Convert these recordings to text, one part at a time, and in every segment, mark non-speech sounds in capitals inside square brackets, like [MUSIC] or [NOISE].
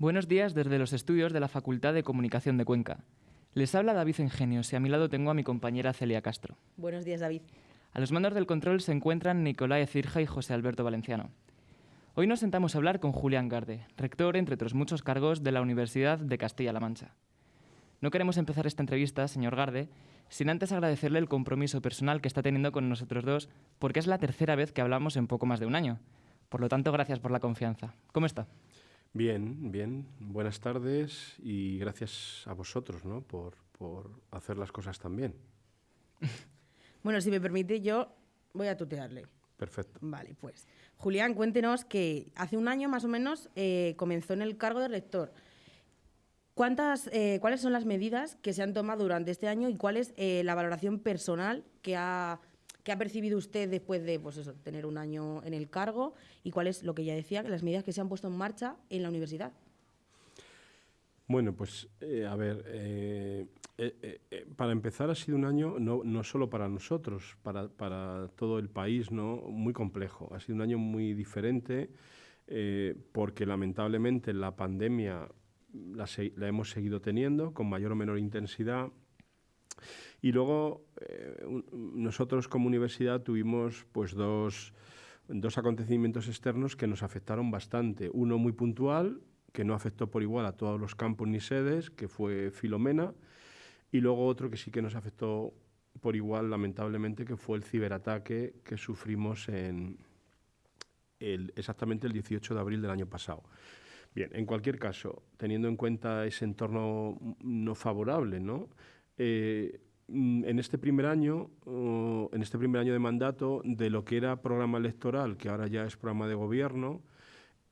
Buenos días desde los estudios de la Facultad de Comunicación de Cuenca. Les habla David Ingenios y a mi lado tengo a mi compañera Celia Castro. Buenos días, David. A los mandos del control se encuentran Nicolás Cirja y José Alberto Valenciano. Hoy nos sentamos a hablar con Julián Garde, rector, entre otros muchos cargos, de la Universidad de Castilla-La Mancha. No queremos empezar esta entrevista, señor Garde, sin antes agradecerle el compromiso personal que está teniendo con nosotros dos, porque es la tercera vez que hablamos en poco más de un año. Por lo tanto, gracias por la confianza. ¿Cómo está? Bien, bien. Buenas tardes y gracias a vosotros ¿no? por, por hacer las cosas tan bien. [LAUGHS] bueno, si me permite, yo voy a tutearle. Perfecto. Vale, pues. Julián, cuéntenos que hace un año más o menos eh, comenzó en el cargo de rector. ¿Cuántas, eh, ¿Cuáles son las medidas que se han tomado durante este año y cuál es eh, la valoración personal que ha ¿Qué ha percibido usted después de pues tener un año en el cargo? ¿Y cuál es lo que ya decía, las medidas que se han puesto en marcha en la universidad? Bueno, pues eh, a ver, eh, eh, para empezar ha sido un año no, solo para nosotros, para, todo el país, ¿no? muy complejo. Ha sido un año muy diferente porque lamentablemente la pandemia la hemos seguido teniendo con mayor o menor intensidad y luego eh, nosotros como universidad tuvimos pues dos, dos acontecimientos externos que nos afectaron bastante. Uno muy puntual, que no afectó por igual a todos los campos ni sedes, que fue Filomena, y luego otro que sí que nos afectó por igual, lamentablemente, que fue el ciberataque que sufrimos en exactamente el 18 de abril del año pasado. Bien, en cualquier caso, teniendo en cuenta ese entorno no favorable, ¿no? Eh, mm, en este primer año, en este primer año de mandato, de lo que era programa electoral, que ahora ya es programa de gobierno,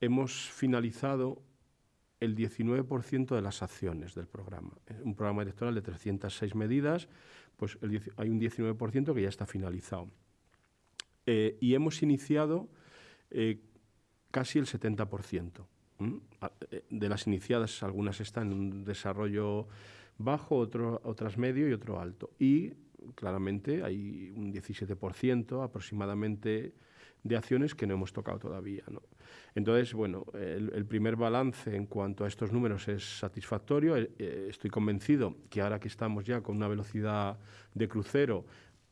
hemos finalizado el 19% de las acciones del programa. Un programa electoral de 306 medidas, pues hay un 19% que ya está finalizado. Eh, y hemos iniciado eh, casi el 70%. De las iniciadas, algunas están en un desarrollo bajo, otro, otras medio y otro alto. Y claramente hay un 17% aproximadamente de acciones que no hemos tocado todavía. ¿no? Entonces, bueno, el, primer balance en cuanto a estos números es satisfactorio. Eh, eh, estoy convencido que ahora que estamos ya con una velocidad de crucero,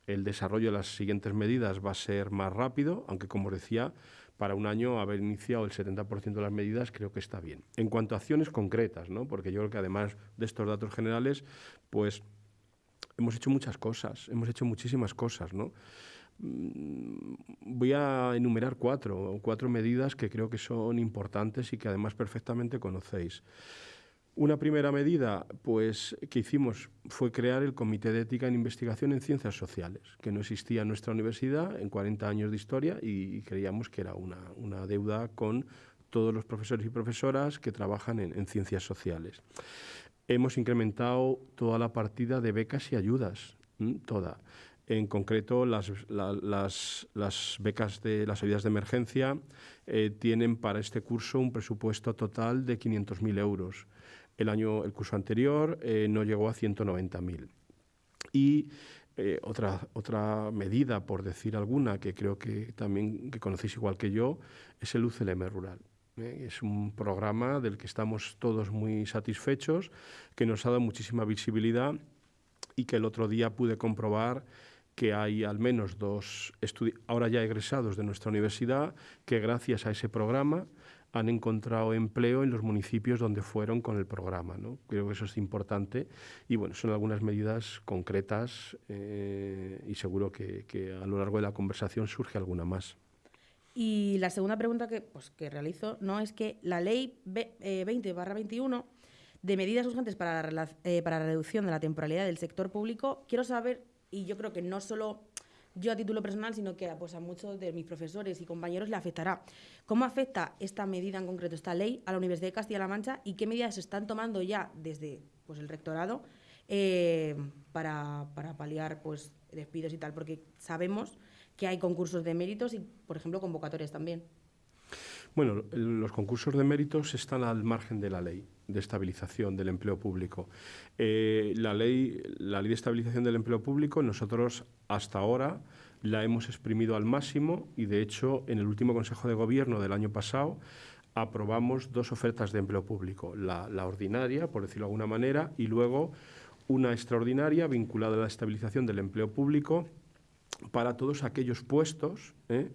el desarrollo de las siguientes medidas va a ser más rápido, aunque como decía, para un año haber iniciado el 70% de las medidas creo que está bien. En cuanto a acciones concretas, ¿no? porque yo creo que además de estos datos generales, pues hemos hecho muchas cosas, hemos hecho muchísimas cosas. ¿no? Mm, voy a enumerar cuatro, cuatro medidas que creo que son importantes y que además perfectamente conocéis. Una primera medida pues, que hicimos fue crear el Comité de Ética en Investigación en Ciencias Sociales, que no existía en nuestra universidad en 40 años de historia y, creíamos que era una, deuda con todos los profesores y profesoras que trabajan en, ciencias sociales. Hemos incrementado toda la partida de becas y ayudas, toda. En concreto, las, becas de las ayudas de emergencia eh, tienen para este curso un presupuesto total de 500.000 euros. El año, el curso anterior eh, no llegó a 190.000. Y eh, otra, otra medida, por decir alguna, que creo que también que conocéis igual que yo, es el UCLM Rural. ¿eh? Es un programa del que estamos todos muy satisfechos, que nos ha dado muchísima visibilidad y que el otro día pude comprobar que hay al menos dos ahora ya egresados de nuestra universidad que gracias a ese programa han encontrado empleo en los municipios donde fueron con el programa. ¿no? Creo que eso es importante y bueno, son algunas medidas concretas eh, y seguro que, a lo largo de la conversación surge alguna más. Y la segunda pregunta que, pues, que realizo no es que la ley 20-21 eh, de medidas urgentes para la, eh, para la reducción de la temporalidad del sector público, quiero saber, y yo creo que no solo yo a título personal, sino que pues, a muchos de mis profesores y compañeros le afectará. ¿Cómo afecta esta medida en concreto, esta ley, a la Universidad de Castilla-La Mancha y qué medidas se están tomando ya desde pues, el rectorado eh, para, para, paliar pues, despidos y tal? Porque sabemos que hay concursos de méritos y, por ejemplo, convocatorias también. Bueno, los concursos de méritos están al margen de la ley de estabilización del empleo público. Eh, la, ley, la ley de estabilización del empleo público nosotros hasta ahora la hemos exprimido al máximo y de hecho en el último Consejo de Gobierno del año pasado aprobamos dos ofertas de empleo público, la, ordinaria, por decirlo de alguna manera, y luego una extraordinaria vinculada a la estabilización del empleo público para todos aquellos puestos ¿eh?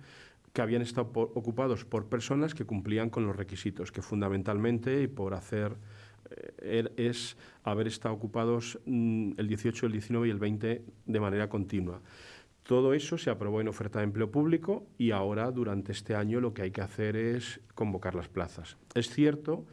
Que habían estado ocupados por personas que cumplían con los requisitos, que fundamentalmente, y por hacer, eh, er, es haber estado ocupados mm, el 18, el 19 y el 20 de manera continua. Todo eso se aprobó en oferta de empleo público y ahora, durante este año, lo que hay que hacer es convocar las plazas. Es cierto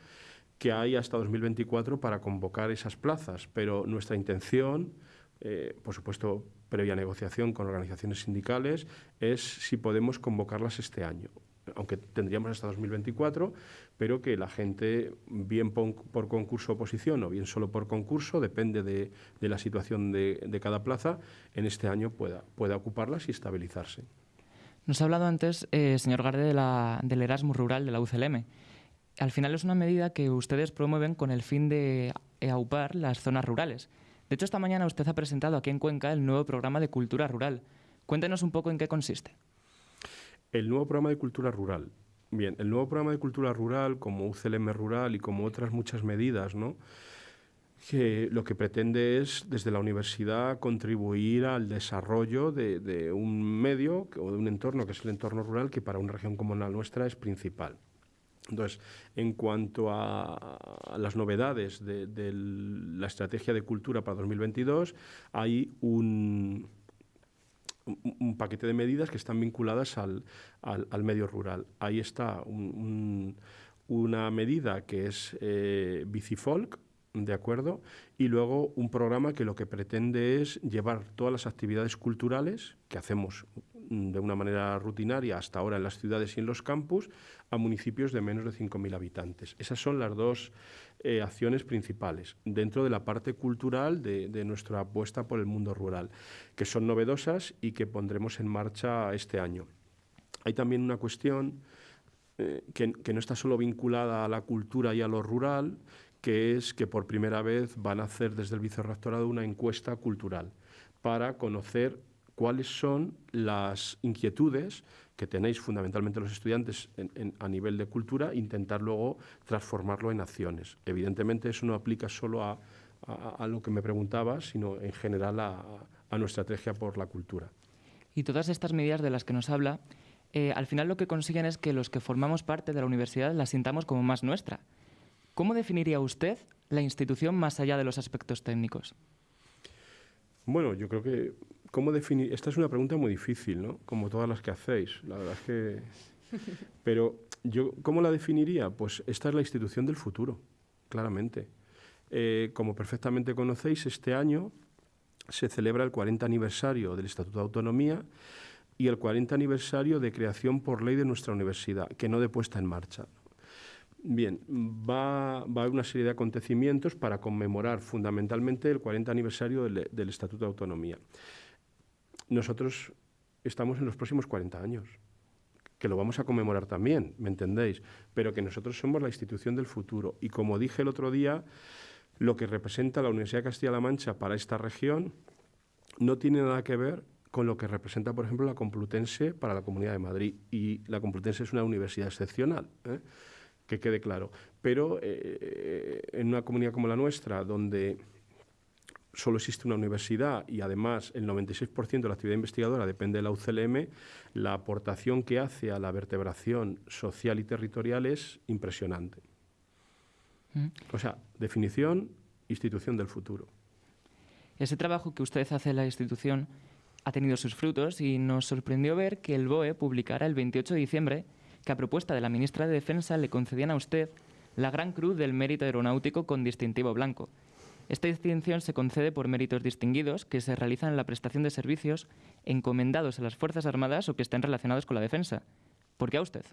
que hay hasta 2024 para convocar esas plazas, pero nuestra intención, eh, por supuesto, previa negociación con organizaciones sindicales, es si podemos convocarlas este año aunque tendríamos hasta 2024, pero que la gente, bien por, concurso oposición o bien solo por concurso, depende de, la situación de, cada plaza, en este año pueda, pueda ocuparlas y estabilizarse. Nos ha hablado antes, eh, señor Garde, de la, del Erasmus Rural de la UCLM. Al final es una medida que ustedes promueven con el fin de aupar las zonas rurales. De hecho, esta mañana usted ha presentado aquí en Cuenca el nuevo programa de cultura rural. Cuéntenos un poco en qué consiste. El nuevo programa de cultura rural. Bien, el nuevo programa de cultura rural, como UCLM Rural y como otras muchas medidas, ¿no? que lo que pretende es, desde la universidad, contribuir al desarrollo de, un medio o de un entorno, que es el entorno rural, que para una región como la nuestra es principal. Entonces, en cuanto a, las novedades de, la estrategia de cultura para 2022, hay un, un paquete de medidas que están vinculadas al, medio rural. Ahí está una medida que es eh, Bicifolk, ¿de acuerdo? Y luego un programa que lo que pretende es llevar todas las actividades culturales que hacemos de una manera rutinaria hasta ahora en las ciudades y en los campus a municipios de menos de 5.000 habitantes. Esas son las dos eh, acciones principales dentro de la parte cultural de, nuestra apuesta por el mundo rural, que son novedosas y que pondremos en marcha este año. Hay también una cuestión eh, que, que no está solo vinculada a la cultura y a lo rural, que es que por primera vez van a hacer desde el vicerrectorado una encuesta cultural para conocer cuáles son las inquietudes que tenéis fundamentalmente los estudiantes a nivel de cultura, intentar luego transformarlo en acciones. Evidentemente eso no aplica solo a, lo que me preguntaba, sino en general a, nuestra estrategia por la cultura. Y todas estas medidas de las que nos habla, eh, al final lo que consiguen es que los que formamos parte de la universidad la sintamos como más nuestra. ¿Cómo definiría usted la institución más allá de los aspectos técnicos? Bueno, yo creo que ¿cómo definir? Esta es una pregunta muy difícil, ¿no? Como todas las que hacéis. La verdad es que. [LAUGHS] Pero yo, ¿cómo la definiría? Pues esta es la institución del futuro, claramente. Eh, como perfectamente conocéis, este año se celebra el 40 aniversario del Estatuto de Autonomía y el 40 aniversario de creación por ley de nuestra universidad, que no de puesta en marcha. Bien, va, a haber una serie de acontecimientos para conmemorar fundamentalmente el 40 aniversario del, Estatuto de Autonomía. Nosotros estamos en los próximos 40 años, que lo vamos a conmemorar también, ¿me entendéis? Pero que nosotros somos la institución del futuro. Y como dije el otro día, lo que representa la Universidad de Castilla-La Mancha para esta región no tiene nada que ver con lo que representa, por ejemplo, la Complutense para la Comunidad de Madrid. Y la Complutense es una universidad excepcional. ¿eh? que quede claro. Pero eh, en una comunidad como la nuestra, donde solo existe una universidad y además el 96% de la actividad investigadora depende de la UCLM, la aportación que hace a la vertebración social y territorial es impresionante. Mm. O sea, definición, institución del futuro. Ese trabajo que usted hace en la institución ha tenido sus frutos y nos sorprendió ver que el BOE publicara el 28 de diciembre que a propuesta de la ministra de Defensa le concedían a usted la Gran Cruz del Mérito Aeronáutico con distintivo blanco. Esta distinción se concede por méritos distinguidos que se realizan en la prestación de servicios encomendados a las Fuerzas Armadas o que estén relacionados con la defensa. ¿Por qué a usted?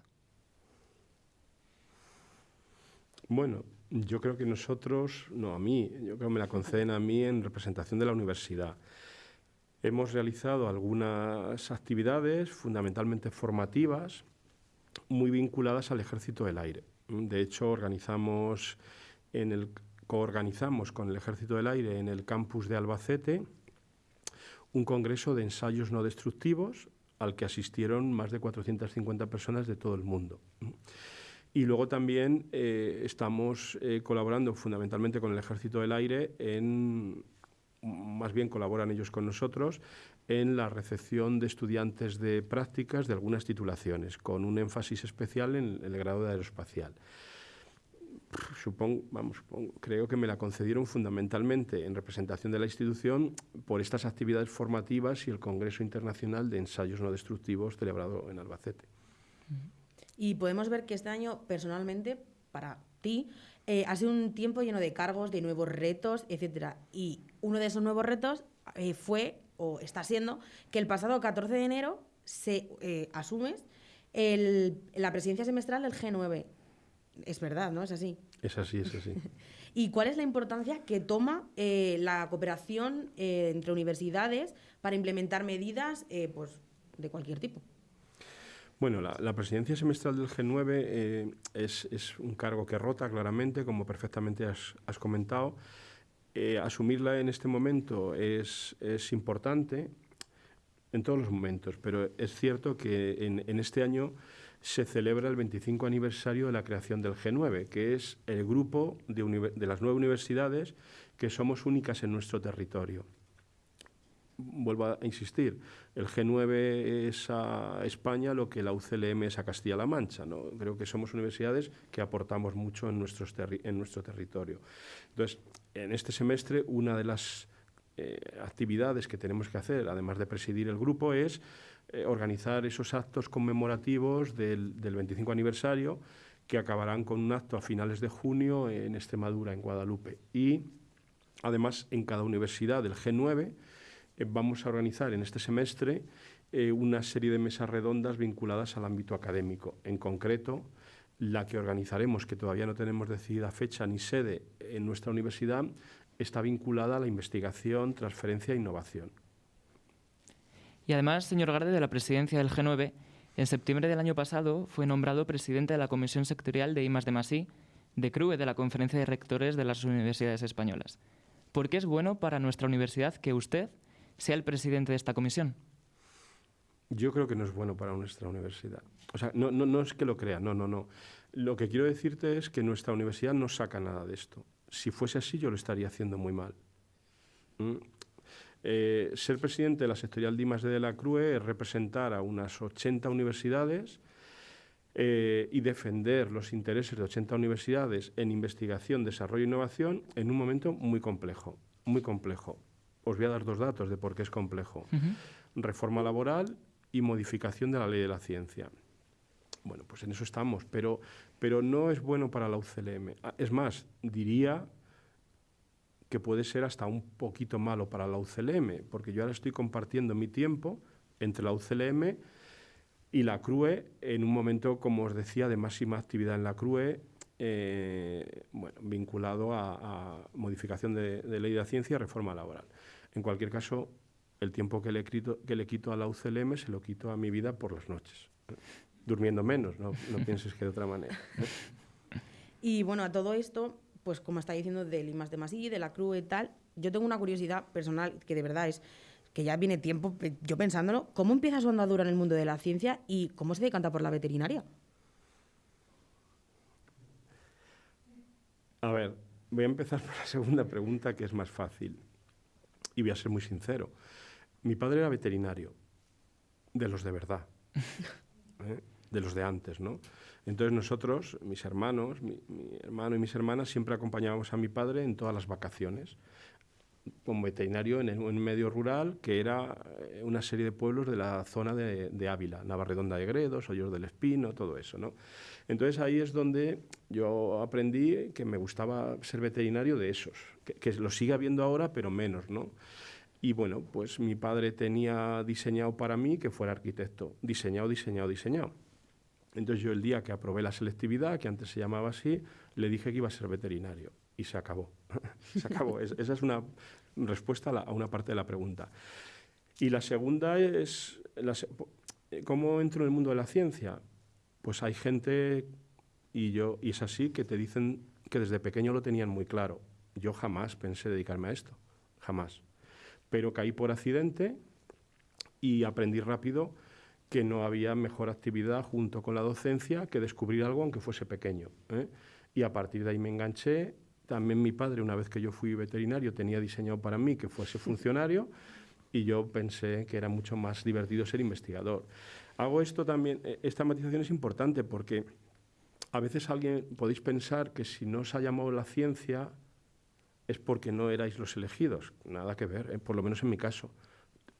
Bueno, yo creo que nosotros, no a mí, yo creo que me la conceden a mí en representación de la universidad. Hemos realizado algunas actividades fundamentalmente formativas muy vinculadas al Ejército del Aire. De hecho, organizamos en el, coorganizamos con el Ejército del Aire en el campus de Albacete un congreso de ensayos no destructivos al que asistieron más de 450 personas de todo el mundo. Y luego también eh, estamos eh, colaborando fundamentalmente con el Ejército del Aire en, más bien colaboran ellos con nosotros, en la recepción de estudiantes de prácticas de algunas titulaciones, con un énfasis especial en el grado de aeroespacial. Supongo, vamos, creo que me la concedieron fundamentalmente en representación de la institución por estas actividades formativas y el Congreso Internacional de Ensayos No Destructivos celebrado en Albacete. Y podemos ver que este año, personalmente, para ti, eh, ha sido un tiempo lleno de cargos, de nuevos retos, etc. Y uno de esos nuevos retos eh, fue, o está siendo, que el pasado 14 de enero se eh, asumes la presidencia semestral del G9. Es verdad, ¿no? Es así. Es así, es así. [LAUGHS] ¿Y cuál es la importancia que toma la cooperación entre universidades para implementar medidas pues, de cualquier tipo? Bueno, la, presidencia semestral del G9 eh, es, un cargo que rota claramente, como perfectamente has, comentado. Eh, asumirla en este momento es, importante en todos los momentos, pero es cierto que en, este año se celebra el 25 aniversario de la creación del G9, que es el grupo de las nueve universidades que somos únicas en nuestro territorio vuelvo a insistir, el G9 es a España lo que la UCLM es a Castilla-La Mancha. ¿no? Creo que somos universidades que aportamos mucho en, nuestros en nuestro territorio. Entonces, en este semestre, una de las eh, actividades que tenemos que hacer, además de presidir el grupo, es eh, organizar esos actos conmemorativos del, del 25 aniversario que acabarán con un acto a finales de junio en Extremadura, en Guadalupe. Y además en cada universidad del G9 eh, vamos a organizar en este semestre una serie de mesas redondas vinculadas al ámbito académico. En concreto, la que organizaremos, que todavía no tenemos decidida fecha ni sede en nuestra universidad, está vinculada a la investigación, transferencia e innovación. Y además, señor Garde, de la presidencia del G9, en septiembre del año pasado fue nombrado presidente de la Comisión Sectorial de I de de CRUE, de la Conferencia de Rectores de las Universidades Españolas. ¿Por qué es bueno para nuestra universidad que usted sea el presidente de esta comisión? Yo creo que no es bueno para nuestra universidad. O sea, no, no, no es que lo crea, no, no, no. Lo que quiero decirte es que nuestra universidad no saca nada de esto. Si fuese así, yo lo estaría haciendo muy mal. ¿Mm? Eh, ser presidente de la sectorial Dimas de la CRUE es representar a unas 80 universidades eh, y defender los intereses de 80 universidades en investigación, desarrollo e innovación en un momento muy complejo, muy complejo os voy a dar dos datos de por qué es complejo. Reforma laboral y modificación de la ley de la ciencia. Bueno, pues en eso estamos, pero, pero no es bueno para la UCLM. Ah, es más, diría que puede ser hasta un poquito malo para la UCLM, porque yo ahora estoy compartiendo mi tiempo entre la UCLM y la CRUE en un momento, como os decía, de máxima actividad en la CRUE, eh, bueno, vinculado a, modificación de, ley de la ciencia y reforma laboral. En cualquier caso, el tiempo que le, quito, que le quito a la UCLM se lo quito a mi vida por las noches. Durmiendo menos, no, pienses que de otra manera. Y bueno, a todo esto, pues como está diciendo del IMAS de Masí, de la CRU y tal, yo tengo una curiosidad personal que de verdad es que ya viene tiempo yo pensándolo, ¿cómo empieza su andadura en el mundo de la ciencia y cómo se decanta por la veterinaria? A ver, voy a empezar por la segunda pregunta que es más fácil. Y voy a ser muy sincero. Mi padre era veterinario, de los de verdad, [LAUGHS] ¿eh? De los de antes, ¿no? Entonces nosotros, mis hermanos, mi, hermano y mis hermanas, siempre acompañábamos a mi padre en todas las vacaciones, como veterinario en, un medio rural, que era eh, una serie de pueblos de la zona de, de Ávila, Navarredonda de Gredos, Hoyos del Espino, todo eso, ¿no? Entonces ahí es donde yo aprendí que me gustaba ser veterinario de esos, que, lo sigue habiendo ahora, pero menos, ¿no? Y bueno, pues mi padre tenía diseñado para mí que fuera arquitecto, diseñado, diseñado, diseñado. Entonces yo el día que aprobé la selectividad, que antes se llamaba así, le dije que iba a ser veterinario y se acabó. [LAUGHS] se acabó. esa es una respuesta a, una parte de la pregunta. Y la segunda es, ¿cómo entro en el mundo de la ciencia? Pues hay gente, y, yo, y es así, que te dicen que desde pequeño lo tenían muy claro. Yo jamás pensé dedicarme a esto, jamás. Pero caí por accidente y aprendí rápido que no había mejor actividad junto con la docencia que descubrir algo aunque fuese pequeño. ¿eh? Y a partir de ahí me enganché. También mi padre, una vez que yo fui veterinario, tenía diseñado para mí que fuese funcionario y yo pensé que era mucho más divertido ser investigador. Hago esto también, eh, esta matización es importante porque a veces alguien podéis pensar que si no os ha llamado la ciencia es porque no erais los elegidos. Nada que ver, eh, por lo menos en mi caso.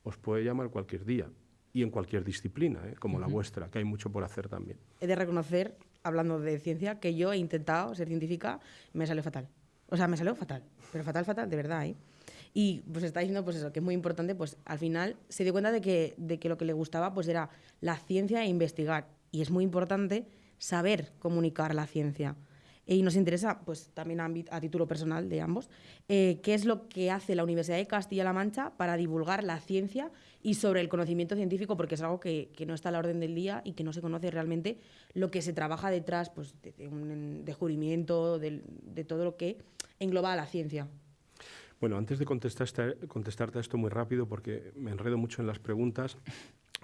Os puede llamar cualquier día y en cualquier disciplina, eh, como la vuestra, que hay mucho por hacer también. He de reconocer, hablando de ciencia, que yo he intentado ser científica me salió fatal. O sea, me salió fatal, pero fatal, fatal, de verdad. ¿eh? Y pues está diciendo pues eso, que es muy importante, pues al final se dio cuenta de que, de que lo que le gustaba pues era la ciencia e investigar. Y es muy importante saber comunicar la ciencia. Y nos interesa, pues también a, título personal de ambos, eh, qué es lo que hace la Universidad de Castilla-La Mancha para divulgar la ciencia y sobre el conocimiento científico, porque es algo que, no está a la orden del día y que no se conoce realmente lo que se trabaja detrás pues, de, un descubrimiento, de, todo lo que engloba la ciencia. Bueno, antes de contestarte a esto muy rápido, porque me enredo mucho en las preguntas,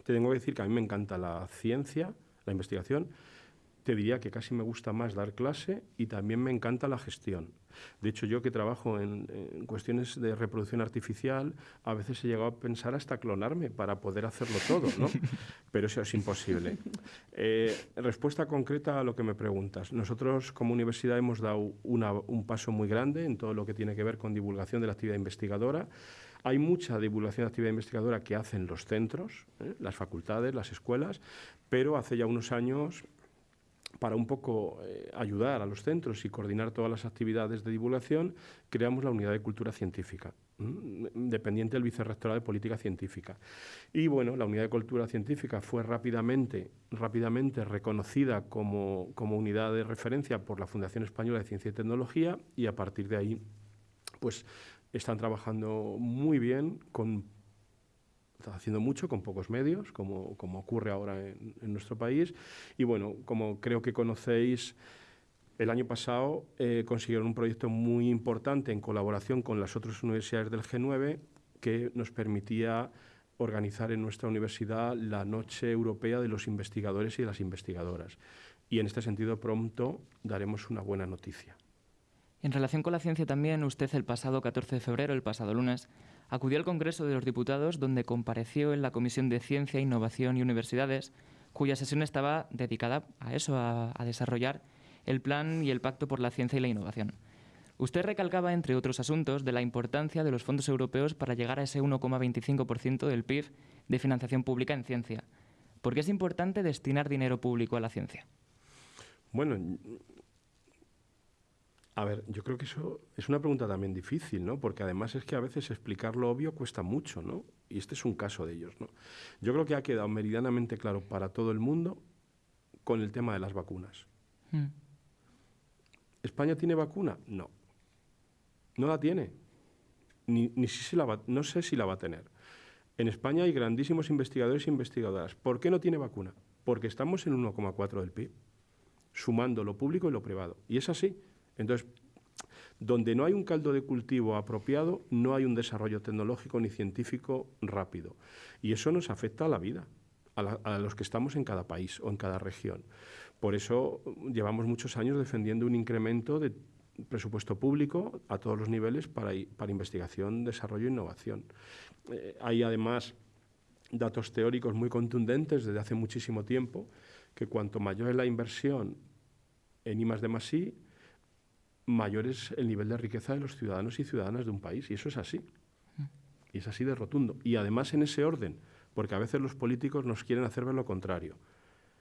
te tengo que decir que a mí me encanta la ciencia, la investigación, te diría que casi me gusta más dar clase y también me encanta la gestión. De hecho, yo que trabajo en, cuestiones de reproducción artificial, a veces he llegado a pensar hasta clonarme para poder hacerlo todo, ¿no? [LAUGHS] Pero eso es imposible. Eh, respuesta concreta a lo que me preguntas. Nosotros como universidad hemos dado un paso muy grande en todo lo que tiene que ver con divulgación de la actividad investigadora. Hay mucha divulgación de actividad investigadora que hacen los centros, ¿eh? las facultades, las escuelas, pero hace ya unos años para un poco eh, ayudar a los centros y coordinar todas las actividades de divulgación, creamos la Unidad de Cultura Científica, dependiente del Vicerrectorado de Política Científica. Y bueno, la Unidad de Cultura Científica fue rápidamente, rápidamente reconocida como, como unidad de referencia por la Fundación Española de Ciencia y Tecnología y a partir de ahí pues están trabajando muy bien con haciendo mucho con pocos medios, como, ocurre ahora en, nuestro país. Y bueno, como creo que conocéis, el año pasado eh, consiguieron un proyecto muy importante en colaboración con las otras universidades del G9 que nos permitía organizar en nuestra universidad la Noche Europea de los Investigadores y de las Investigadoras. Y en este sentido pronto daremos una buena noticia. En relación con la ciencia también, usted el pasado 14 de febrero, el pasado lunes, acudió al Congreso de los Diputados donde compareció en la Comisión de Ciencia, Innovación y Universidades, cuya sesión estaba dedicada a eso, a, desarrollar el plan y el pacto por la ciencia y la innovación. Usted recalcaba, entre otros asuntos, de la importancia de los fondos europeos para llegar a ese 1,25% del PIB de financiación pública en ciencia. ¿Por qué es importante destinar dinero público a la ciencia? Bueno, a ver, yo creo que eso es una pregunta también difícil, ¿no? Porque además es que a veces explicar lo obvio cuesta mucho, ¿no? Y este es un caso de ellos, ¿no? Yo creo que ha quedado meridianamente claro para todo el mundo con el tema de las vacunas. Hmm. ¿España tiene vacuna? No. No la tiene. Ni, si la no sé si la va a tener. En España hay grandísimos investigadores e investigadoras. ¿Por qué no tiene vacuna? Porque estamos en 1,4 del PIB, sumando lo público y lo privado. Y es así. Entonces, donde no hay un caldo de cultivo apropiado, no hay un desarrollo tecnológico ni científico rápido. Y eso nos afecta a la vida, a, los que estamos en cada país o en cada región. Por eso llevamos muchos años defendiendo un incremento de presupuesto público a todos los niveles para, investigación, desarrollo e innovación. Eh, hay además datos teóricos muy contundentes desde hace muchísimo tiempo que cuanto mayor es la inversión en I más mayor es el nivel de riqueza de los ciudadanos y ciudadanas de un país. Y eso es así. Y es así de rotundo. Y además en ese orden, porque a veces los políticos nos quieren hacer ver lo contrario.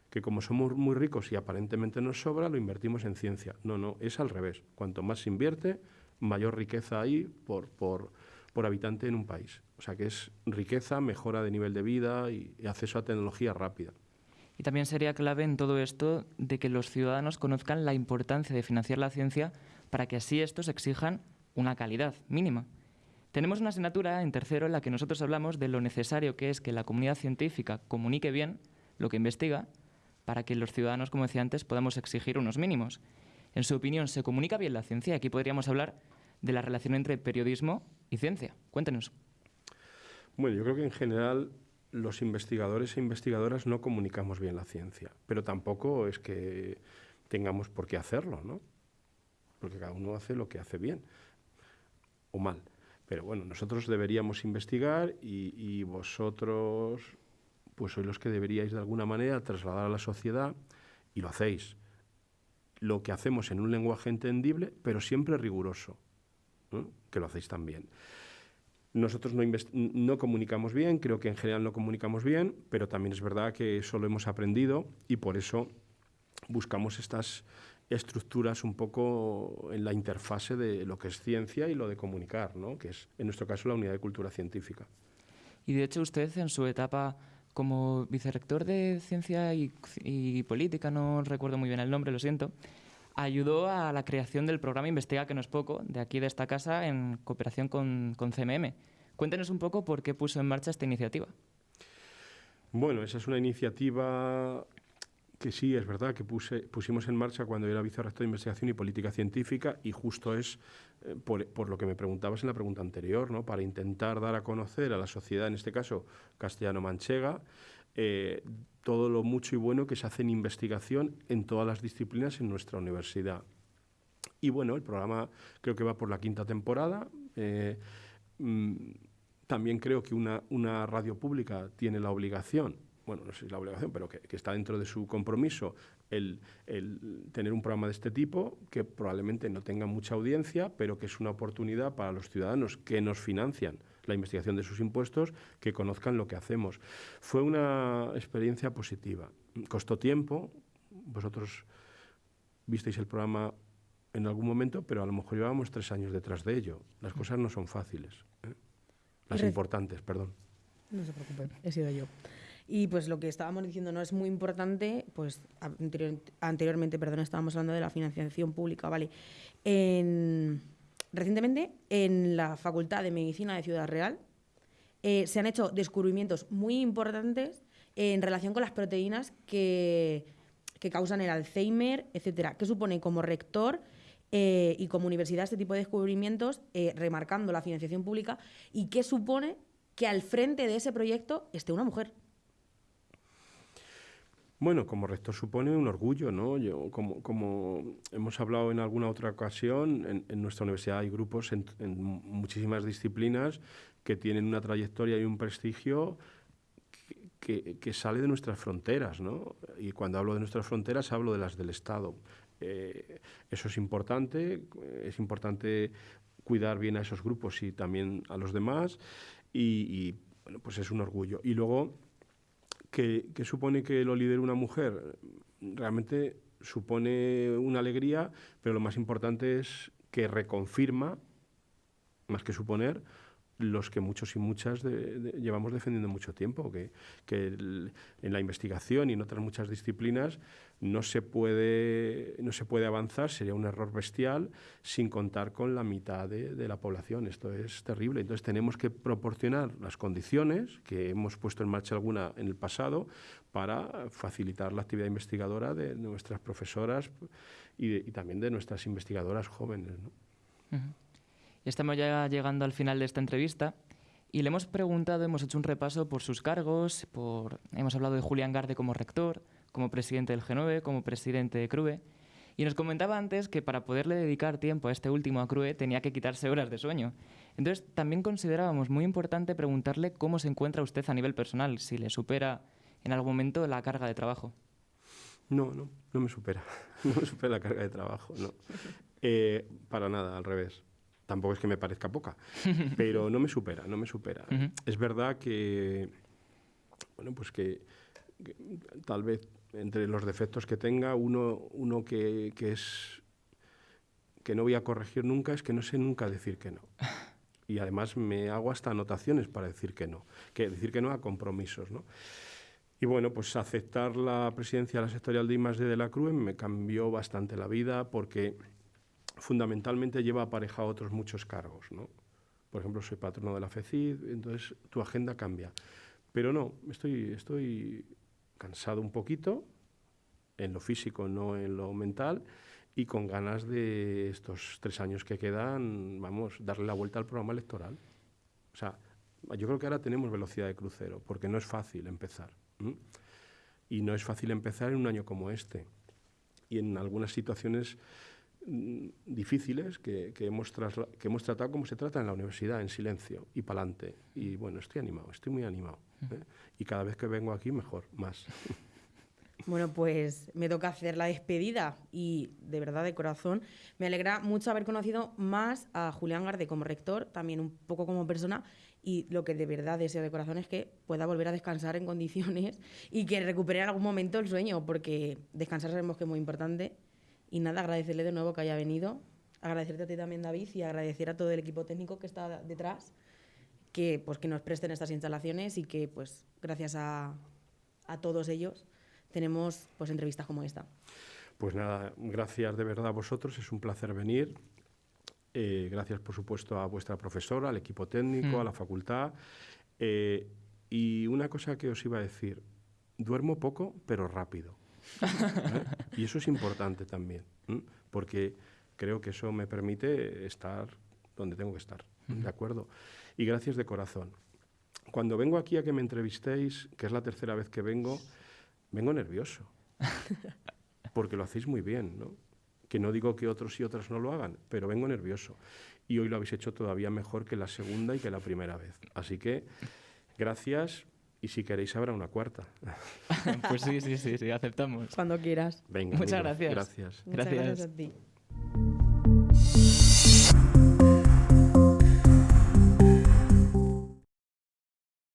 Que como somos muy ricos y aparentemente nos sobra, lo invertimos en ciencia. No, no, es al revés. Cuanto más se invierte, mayor riqueza hay por, por, por habitante en un país. O sea que es riqueza, mejora de nivel de vida y acceso a tecnología rápida. Y también sería clave en todo esto de que los ciudadanos conozcan la importancia de financiar la ciencia para que así estos exijan una calidad mínima. Tenemos una asignatura en tercero en la que nosotros hablamos de lo necesario que es que la comunidad científica comunique bien lo que investiga para que los ciudadanos, como decía antes, podamos exigir unos mínimos. En su opinión, ¿se comunica bien la ciencia? Aquí podríamos hablar de la relación entre periodismo y ciencia. Cuéntenos. Bueno, yo creo que en general los investigadores e investigadoras no comunicamos bien la ciencia, pero tampoco es que tengamos por qué hacerlo, ¿no? Porque cada uno hace lo que hace bien o mal. Pero bueno, nosotros deberíamos investigar y, vosotros pues sois los que deberíais de alguna manera trasladar a la sociedad y lo hacéis. Lo que hacemos en un lenguaje entendible, pero siempre riguroso, que lo hacéis también. Nosotros no, no, comunicamos bien, creo que en general no comunicamos bien, pero también es verdad que eso lo hemos aprendido y por eso buscamos estas estructuras un poco en la interfase de lo que es ciencia y lo de comunicar, ¿no? que es en nuestro caso la unidad de cultura científica. Y de hecho usted en su etapa como vicerrector de Ciencia y, y Política, no recuerdo muy bien el nombre, lo siento, ayudó a la creación del programa Investiga, que no es poco, de aquí de esta casa, en cooperación con, con CMM. Cuéntenos un poco por qué puso en marcha esta iniciativa. Bueno, esa es una iniciativa que sí, es verdad, que puse, pusimos en marcha cuando era vicerrector de Investigación y Política Científica y justo es eh, por, por, lo que me preguntabas en la pregunta anterior, ¿no? para intentar dar a conocer a la sociedad, en este caso castellano-manchega, eh, todo lo mucho y bueno que se hace en investigación en todas las disciplinas en nuestra universidad. Y bueno, el programa creo que va por la quinta temporada. Eh, mm, también creo que una, una, radio pública tiene la obligación, bueno, no sé si la obligación, pero que, que está dentro de su compromiso el, el, tener un programa de este tipo, que probablemente no tenga mucha audiencia, pero que es una oportunidad para los ciudadanos que nos financian la investigación de sus impuestos, que conozcan lo que hacemos. Fue una experiencia positiva. Costó tiempo, vosotros visteis el programa en algún momento, pero a lo mejor llevábamos tres años detrás de ello. Las cosas no son fáciles. ¿eh? Las importantes, perdón. No se preocupe, he sido yo. Y pues lo que estábamos diciendo no es muy importante, pues anterior, anteriormente, perdón, estábamos hablando de la financiación pública, ¿vale? En Recientemente, en la Facultad de Medicina de Ciudad Real, eh, se han hecho descubrimientos muy importantes en relación con las proteínas que, que causan el Alzheimer, etcétera. ¿Qué supone como rector eh, y como universidad este tipo de descubrimientos, eh, remarcando la financiación pública? ¿Y qué supone que al frente de ese proyecto esté una mujer? Bueno, como rector supone un orgullo, ¿no? Yo, como, como hemos hablado en alguna otra ocasión, en, en nuestra universidad hay grupos en, en, muchísimas disciplinas que tienen una trayectoria y un prestigio que, que, sale de nuestras fronteras, ¿no? Y cuando hablo de nuestras fronteras hablo de las del Estado. Eh, eso es importante, es importante cuidar bien a esos grupos y también a los demás y, y bueno, pues es un orgullo. Y luego que, supone que lo lidere una mujer, realmente supone una alegría, pero lo más importante es que reconfirma, más que suponer, los que muchos y muchas llevamos defendiendo mucho tiempo, que, en la investigación y en otras muchas disciplinas no se, puede, no se puede avanzar, sería un error bestial, sin contar con la mitad de, la población. Esto es terrible. Entonces tenemos que proporcionar las condiciones, que hemos puesto en marcha alguna en el pasado, para facilitar la actividad investigadora de nuestras profesoras y, también de nuestras investigadoras jóvenes. Estamos ya llegando al final de esta entrevista y le hemos preguntado, hemos hecho un repaso por sus cargos, por, hemos hablado de Julián Garde como rector, como presidente del G9, como presidente de CRUE, y nos comentaba antes que para poderle dedicar tiempo a este último a CRUE tenía que quitarse horas de sueño. Entonces también considerábamos muy importante preguntarle cómo se encuentra usted a nivel personal, si le supera en algún momento la carga de trabajo. No, no, no me supera. [LAUGHS] No me supera la carga de trabajo, no. Eh, para nada, al revés tampoco es que me parezca poca, [LAUGHS] pero no me supera, no me supera. Uh -huh. Es verdad que, bueno, pues que, que, tal vez entre los defectos que tenga, uno, uno que, que, es que no voy a corregir nunca es que no sé nunca decir que no. [LAUGHS] Y además me hago hasta anotaciones para decir que no, que decir que no a compromisos, ¿no? Y bueno, pues aceptar la presidencia de la sectorial de I+D de la CRUE me cambió bastante la vida porque fundamentalmente lleva aparejado otros muchos cargos, ¿no? Por ejemplo, soy patrono de la FECID, entonces tu agenda cambia. Pero no, estoy, estoy cansado un poquito, en lo físico, no en lo mental, y con ganas de estos tres años que quedan, vamos, darle la vuelta al programa electoral. O sea, Yo creo que ahora tenemos velocidad de crucero, porque no es fácil empezar. Y no es fácil empezar en un año como este. Y en algunas situaciones difíciles que, hemos que hemos tratado como se trata en la universidad, en silencio y para adelante. Y bueno, estoy animado, estoy muy animado. ¿eh? Y cada vez que vengo aquí, mejor, más. [LAUGHS] Bueno, pues me toca hacer la despedida y de verdad de corazón me alegra mucho haber conocido más a Julián Garde como rector, también un poco como persona y lo que de verdad deseo de corazón es que pueda volver a descansar en condiciones [LAUGHS] y que recupere en algún momento el sueño, porque descansar sabemos que es muy importante. Y nada, agradecerle de nuevo que haya venido, agradecerte a ti también David y agradecer a todo el equipo técnico que está detrás que pues que nos presten estas instalaciones y que pues gracias a, a todos ellos tenemos pues entrevistas como esta. Pues nada, gracias de verdad a vosotros, es un placer venir. Eh, gracias, por supuesto, a vuestra profesora, al equipo técnico, mm. a la facultad. Eh, y una cosa que os iba a decir, duermo poco, pero rápido. ¿Eh? Y eso es importante también, porque creo que eso me permite estar donde tengo que estar, ¿de acuerdo? Y gracias de corazón. Cuando vengo aquí a que me entrevistéis, que es la tercera vez que vengo, vengo nervioso, [LAUGHS] porque lo hacéis muy bien, ¿no? que no digo que otros y otras no lo hagan, pero vengo nervioso. Y hoy lo habéis hecho todavía mejor que la segunda y que la primera vez. Así que gracias y si queréis habrá una cuarta. [LAUGHS] pues sí, sí, sí, sí, aceptamos. Cuando quieras. Venga, Muchas gracias. Gracias. Muchas gracias a ti.